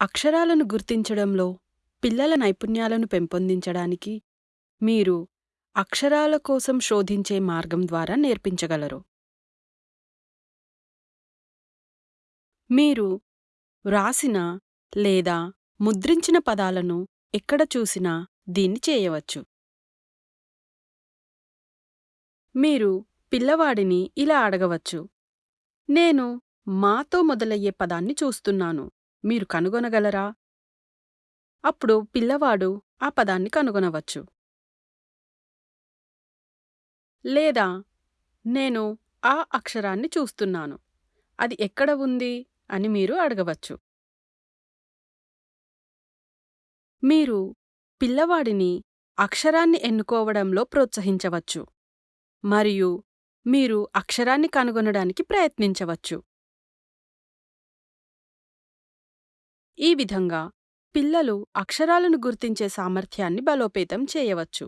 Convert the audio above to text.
అక్షరాలను గుర్తించడంలో పిల్లల నైపుణ్యాలను పెంపొందించడానికి మీరు అక్షరాల కోసం శోధించే మార్గం ద్వారా నేర్పించగలరు. మీరు వ్రాసిన లేదా ముద్రించిన పదాలను ఎక్కడ చూసినా దీన్ని చేయవచ్చు. మీరు పిల్లవాడిని ఇలా అడగవచ్చు. నేను మాతో మొదలయ్యే పదాన్ని చూస్తున్నాను. మీరు కనుగొనగలరా? అప్పుడు పిల్లవాడు ఆ పదాన్ని కనుగొనవచ్చు. లేదా నేను ఆ అక్షరాన్ని చూస్తున్నాను. అది ఎక్కడ ఉంది అని మీరు అడగవచ్చు. మీరు పిల్లవాడిని అక్షరాన్ని ఎన్నుకోవడంలో ప్రోత్సహించవచ్చు. మరియు మీరు అక్షరాన్ని కనుగొనడానికి ప్రయత్నించవచ్చు. ఈ విధంగా పిల్లలు అక్షరాలను గుర్తించే సామర్థ్యాన్ని బలోపేతం చేయవచ్చు.